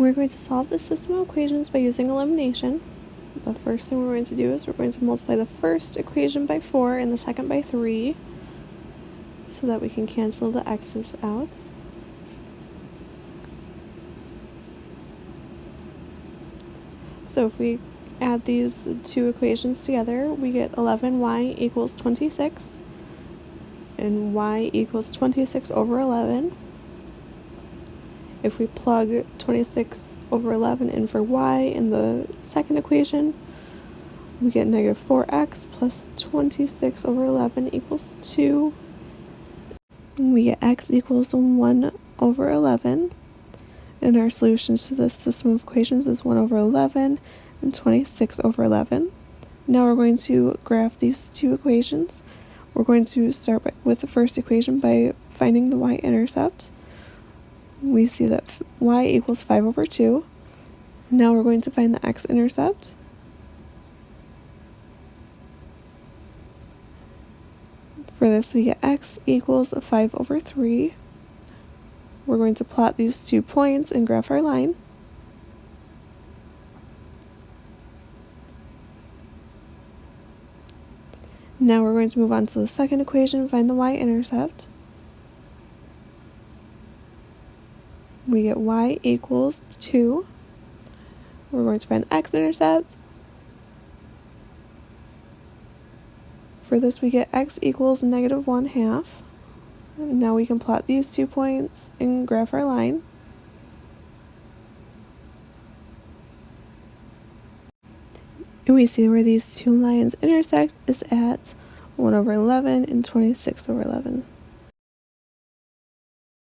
We're going to solve this system of equations by using elimination. The first thing we're going to do is we're going to multiply the first equation by 4 and the second by 3 so that we can cancel the x's out. So if we add these two equations together, we get 11y equals 26 and y equals 26 over 11. If we plug 26 over 11 in for y in the second equation, we get negative 4x plus 26 over 11 equals 2. We get x equals 1 over 11. And our solutions to this system of equations is 1 over 11 and 26 over 11. Now we're going to graph these two equations. We're going to start with the first equation by finding the y-intercept we see that y equals 5 over 2. Now we're going to find the x-intercept. For this we get x equals 5 over 3. We're going to plot these two points and graph our line. Now we're going to move on to the second equation, and find the y-intercept. We get y equals 2. We're going to find the x-intercept. For this we get x equals negative 1 half. Now we can plot these two points and graph our line. And we see where these two lines intersect is at 1 over 11 and 26 over 11.